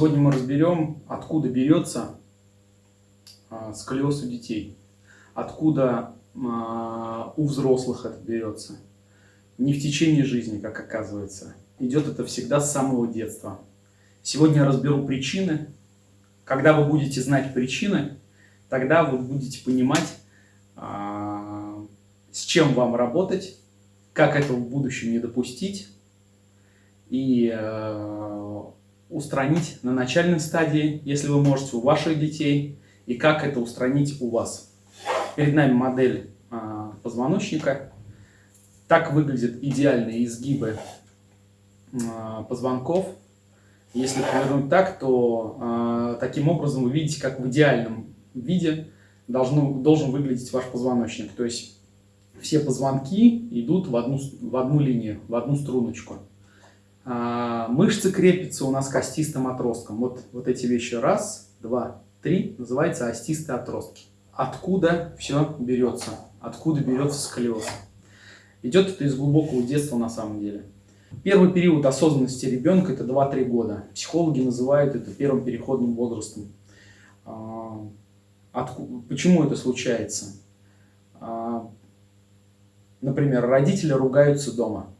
Сегодня мы разберем, откуда берется а, сколиоз у детей, откуда а, у взрослых это берется. Не в течение жизни, как оказывается. Идет это всегда с самого детства. Сегодня я разберу причины. Когда вы будете знать причины, тогда вы будете понимать, а, с чем вам работать, как этого в будущем не допустить и устранить на начальной стадии, если вы можете, у ваших детей, и как это устранить у вас. Перед нами модель э, позвоночника. Так выглядят идеальные изгибы э, позвонков. Если повернуть так, то э, таким образом вы видите, как в идеальном виде должно, должен выглядеть ваш позвоночник. То есть все позвонки идут в одну, в одну линию, в одну струночку. А, мышцы крепятся у нас к остистым отросткам. Вот, вот эти вещи. Раз, два, три. Называется остистые отростки. Откуда все берется? Откуда берется сколиоз? Идет это из глубокого детства на самом деле. Первый период осознанности ребенка это 2-3 года. Психологи называют это первым переходным возрастом. А, откуда, почему это случается? А, например, родители ругаются дома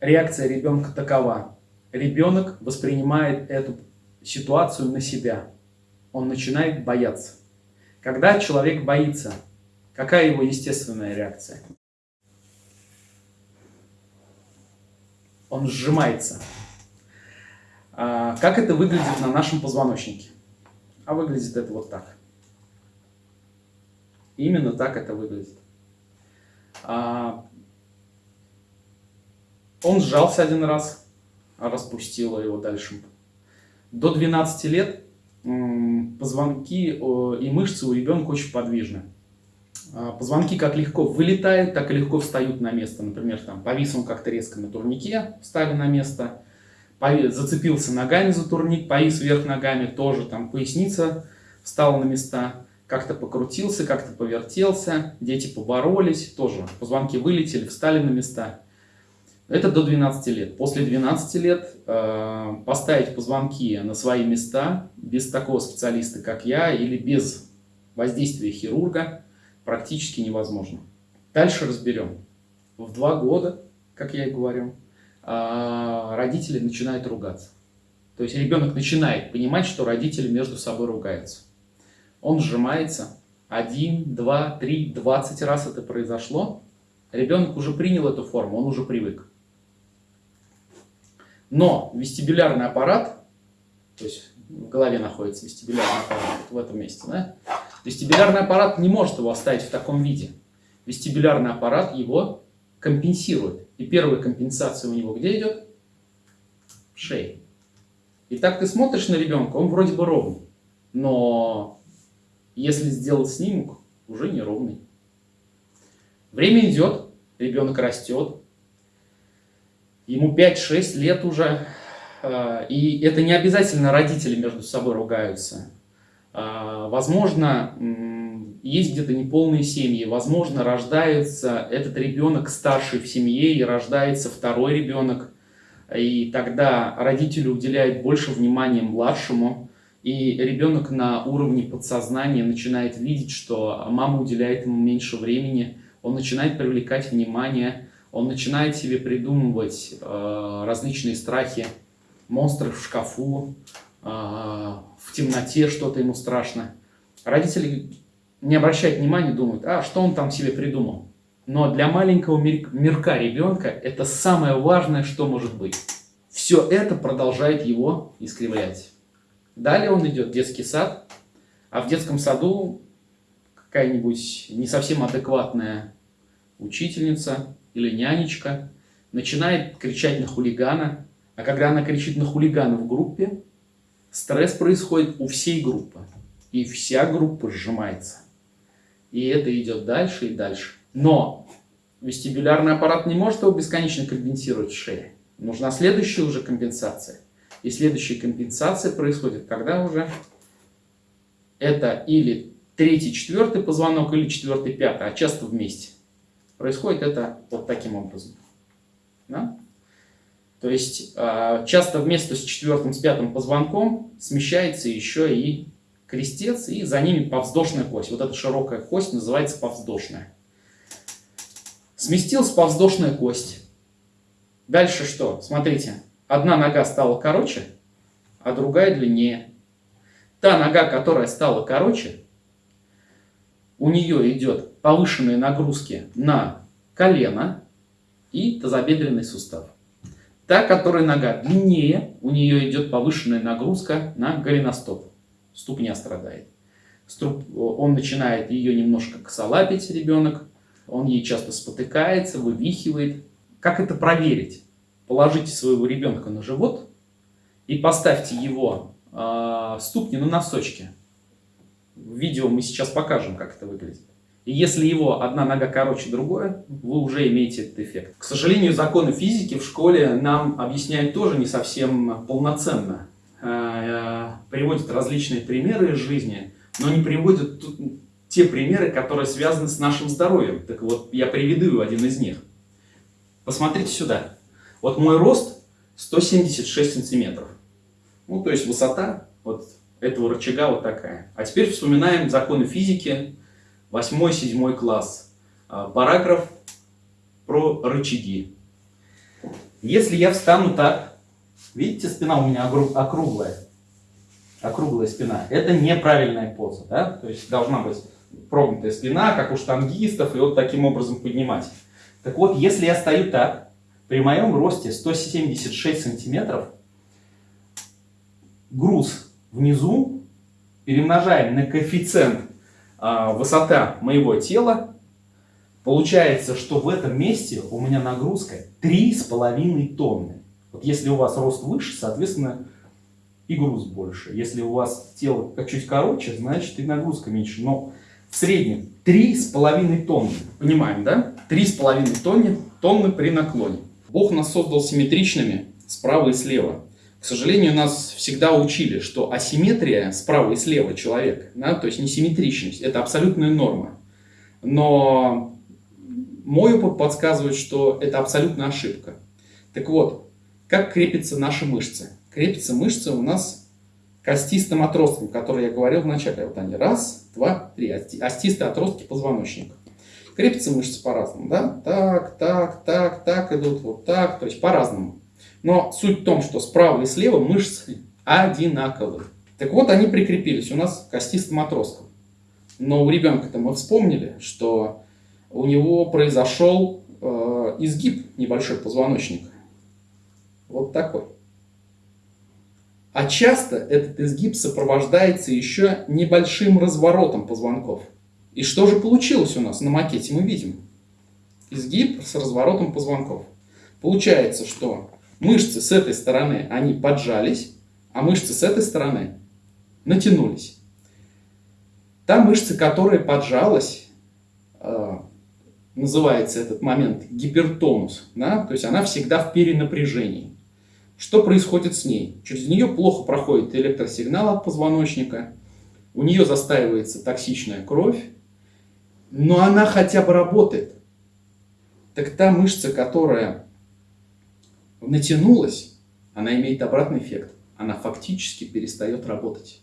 реакция ребенка такова. Ребенок воспринимает эту ситуацию на себя. Он начинает бояться. Когда человек боится, какая его естественная реакция? Он сжимается. А как это выглядит на нашем позвоночнике? А выглядит это вот так. Именно так это выглядит. А он сжался один раз, распустила его дальше. До 12 лет позвонки и мышцы у ребенка очень подвижны. А, позвонки как легко вылетают, так и легко встают на место. Например, там повис он как-то резко на турнике, встали на место. Зацепился ногами за турник, повис вверх ногами, тоже там поясница встала на места. Как-то покрутился, как-то повертелся, дети поборолись, тоже позвонки вылетели, встали на места. Это до 12 лет. После 12 лет э, поставить позвонки на свои места без такого специалиста, как я, или без воздействия хирурга практически невозможно. Дальше разберем. В два года, как я и говорю, э, родители начинают ругаться. То есть ребенок начинает понимать, что родители между собой ругаются. Он сжимается. Один, два, три, двадцать раз это произошло. Ребенок уже принял эту форму, он уже привык. Но вестибулярный аппарат, то есть в голове находится вестибулярный аппарат, вот в этом месте, да? Вестибулярный аппарат не может его оставить в таком виде. Вестибулярный аппарат его компенсирует. И первая компенсация у него где идет? В шее. И так ты смотришь на ребенка, он вроде бы ровный. Но если сделать снимок, уже неровный. Время идет, ребенок растет, ему 5-6 лет уже, э, и это не обязательно родители между собой ругаются. Э, возможно, есть где-то неполные семьи, возможно, рождается этот ребенок старший в семье, и рождается второй ребенок, и тогда родители уделяют больше внимания младшему, и ребенок на уровне подсознания начинает видеть, что мама уделяет ему меньше времени, он начинает привлекать внимание, он начинает себе придумывать э, различные страхи, монстры в шкафу, э, в темноте что-то ему страшно. Родители не обращают внимания, думают, а что он там себе придумал. Но для маленького мирка ребенка это самое важное, что может быть. Все это продолжает его искривлять. Далее он идет в детский сад, а в детском саду какая-нибудь не совсем адекватная учительница или нянечка начинает кричать на хулигана, а когда она кричит на хулигана в группе, стресс происходит у всей группы, и вся группа сжимается. И это идет дальше и дальше. Но вестибулярный аппарат не может его бесконечно компенсировать в шее. Нужна следующая уже компенсация. И следующая компенсация происходит, когда уже это или третий, четвертый позвонок, или четвертый, пятый, а часто вместе. Происходит это вот таким образом. Да? То есть а, часто вместо с четвертым, с пятым позвонком смещается еще и крестец, и за ними повздошная кость. Вот эта широкая кость называется повздошная. Сместилась повздошная кость. Дальше что? Смотрите, одна нога стала короче, а другая длиннее. Та нога, которая стала короче, у нее идет повышенные нагрузки на колено и тазобедренный сустав. Та, которая нога длиннее, у нее идет повышенная нагрузка на голеностоп. Ступня страдает. Он начинает ее немножко косолапить, ребенок. Он ей часто спотыкается, вывихивает. Как это проверить? Положите своего ребенка на живот и поставьте его э, ступни на носочки. В видео мы сейчас покажем, как это выглядит. И если его одна нога короче другой, вы уже имеете этот эффект. К сожалению, законы физики в школе нам объясняют тоже не совсем полноценно. Э, приводят различные примеры из жизни, но не приводят те примеры, которые связаны с нашим здоровьем. Так вот, я приведу один из них. Посмотрите сюда. Вот мой рост 176 сантиметров. Ну, то есть высота вот этого рычага вот такая. А теперь вспоминаем законы физики, 8-7 класс, а, параграф про рычаги. Если я встану так, видите, спина у меня округлая, округлая спина, это неправильная поза, да? то есть должна быть прогнутая спина, как у штангистов, и вот таким образом поднимать. Так вот, если я стою так, при моем росте 176 сантиметров, груз внизу перемножаем на коэффициент а, высота моего тела, получается, что в этом месте у меня нагрузка 3,5 тонны. Вот если у вас рост выше, соответственно, и груз больше. Если у вас тело чуть короче, значит и нагрузка меньше. Но в среднем 3,5 тонны. Понимаем, да? 3,5 тонны, тонны при наклоне. Бог нас создал симметричными справа и слева. К сожалению, нас всегда учили, что асимметрия справа и слева человека, да, то есть несимметричность, это абсолютная норма. Но мой опыт подсказывает, что это абсолютная ошибка. Так вот, как крепятся наши мышцы? Крепятся мышцы у нас костистым отростком, который я говорил вначале. Вот они, раз, два, три, остистые отростки позвоночника. Крепятся мышцы по-разному, да? Так, так, так, так идут, вот так, то есть по-разному. Но суть в том, что справа и слева мышцы одинаковые. Так вот, они прикрепились у нас костистым отростком. Но у ребенка-то мы вспомнили, что у него произошел э, изгиб небольшой позвоночника. Вот такой. А часто этот изгиб сопровождается еще небольшим разворотом позвонков. И что же получилось у нас на макете, мы видим. Изгиб с разворотом позвонков. Получается, что Мышцы с этой стороны, они поджались, а мышцы с этой стороны натянулись. Та мышца, которая поджалась, э, называется этот момент гипертонус, да? то есть она всегда в перенапряжении. Что происходит с ней? Через нее плохо проходит электросигнал от позвоночника, у нее застаивается токсичная кровь, но она хотя бы работает. Так та мышца, которая натянулась, она имеет обратный эффект. Она фактически перестает работать.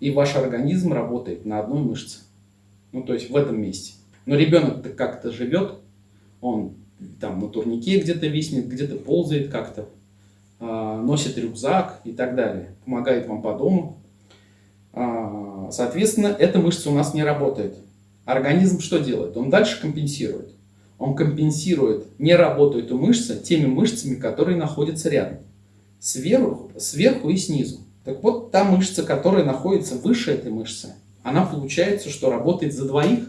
И ваш организм работает на одной мышце. Ну, то есть в этом месте. Но ребенок-то как-то живет, он там на турнике где-то виснет, где-то ползает как-то, э, носит рюкзак и так далее, помогает вам по дому. Э, соответственно, эта мышца у нас не работает. Организм что делает? Он дальше компенсирует он компенсирует не работу эту мышцы теми мышцами, которые находятся рядом. Сверху, сверху и снизу. Так вот, та мышца, которая находится выше этой мышцы, она получается, что работает за двоих,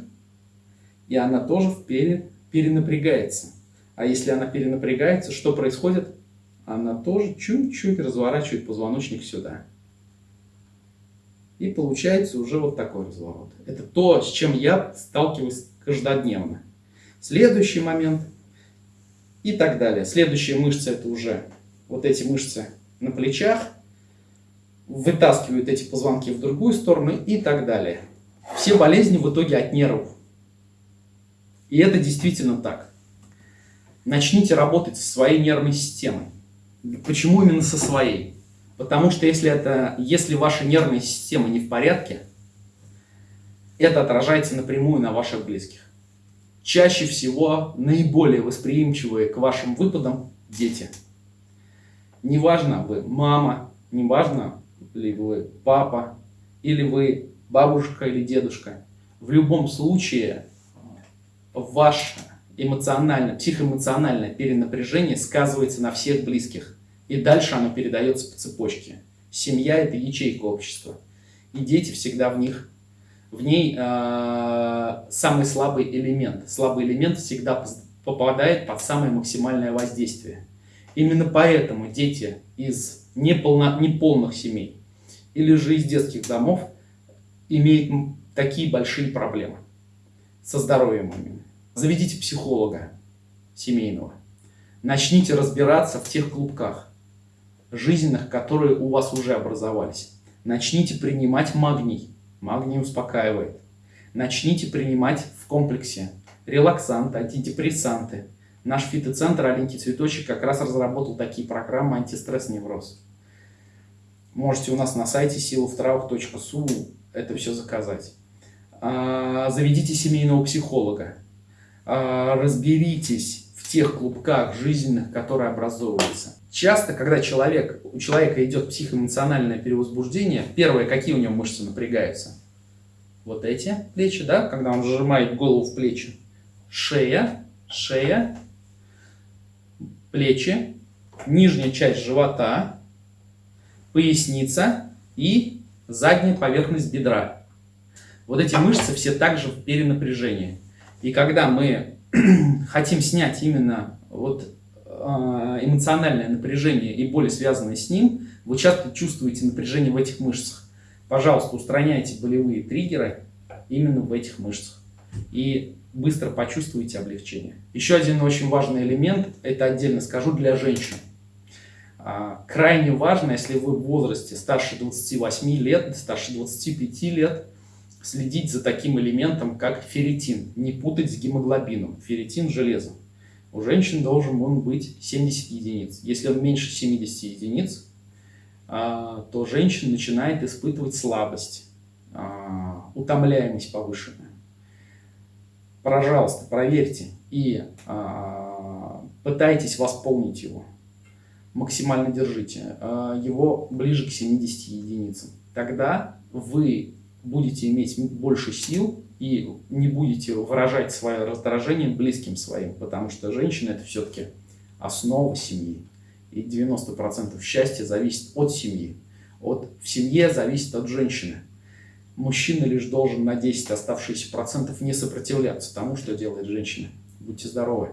и она тоже пере, перенапрягается. А если она перенапрягается, что происходит? Она тоже чуть-чуть разворачивает позвоночник сюда. И получается уже вот такой разворот. Это то, с чем я сталкиваюсь каждодневно. Следующий момент и так далее. Следующие мышцы это уже вот эти мышцы на плечах, вытаскивают эти позвонки в другую сторону и так далее. Все болезни в итоге от нервов. И это действительно так. начните работать со своей нервной системой. Почему именно со своей? Потому что если, это, если ваша нервная система не в порядке, это отражается напрямую на ваших близких. Чаще всего наиболее восприимчивые к вашим выпадам дети. Неважно, вы мама, неважно ли вы папа, или вы бабушка или дедушка. В любом случае ваше эмоциональное, психоэмоциональное перенапряжение сказывается на всех близких. И дальше оно передается по цепочке. Семья – это ячейка общества. И дети всегда в них, в ней э, самый слабый элемент. Слабый элемент всегда попадает под самое максимальное воздействие. Именно поэтому дети из неполно, неполных семей или же из детских домов имеют такие большие проблемы со здоровьем именно. Заведите психолога семейного. Начните разбираться в тех клубках жизненных, которые у вас уже образовались. Начните принимать магний. Магний успокаивает. Начните принимать в комплексе релаксанты, антидепрессанты. Наш фитоцентр «Аленький цветочек» как раз разработал такие программы антистресс-невроз. Можете у нас на сайте силовтравах.су это все заказать. А, заведите семейного психолога. А, разберитесь в тех клубках жизненных, которые образовываются. Часто, когда человек, у человека идет психоэмоциональное перевозбуждение, первое, какие у него мышцы напрягаются? Вот эти плечи, да, когда он сжимает голову в плечи. Шея, шея, плечи, нижняя часть живота, поясница и задняя поверхность бедра. Вот эти мышцы все также в перенапряжении. И когда мы хотим снять именно вот эмоциональное напряжение и боли, связанные с ним, вы часто чувствуете напряжение в этих мышцах. Пожалуйста, устраняйте болевые триггеры именно в этих мышцах. И быстро почувствуете облегчение. Еще один очень важный элемент, это отдельно скажу, для женщин. А, крайне важно, если вы в возрасте старше 28 лет, старше 25 лет, следить за таким элементом, как ферритин. Не путать с гемоглобином. Ферритин – железо. У женщин должен он быть 70 единиц. Если он меньше 70 единиц, а, то женщина начинает испытывать слабость, а, утомляемость повышенная. Пожалуйста, проверьте и пытайтесь восполнить его максимально держите, а, его ближе к 70 единицам. Тогда вы будете иметь больше сил и не будете выражать свое раздражение близким своим, потому что женщина это все-таки основа семьи. И 90% счастья зависит от семьи. От, в семье зависит от женщины. Мужчина лишь должен на 10 оставшихся процентов не сопротивляться тому, что делает женщина. Будьте здоровы!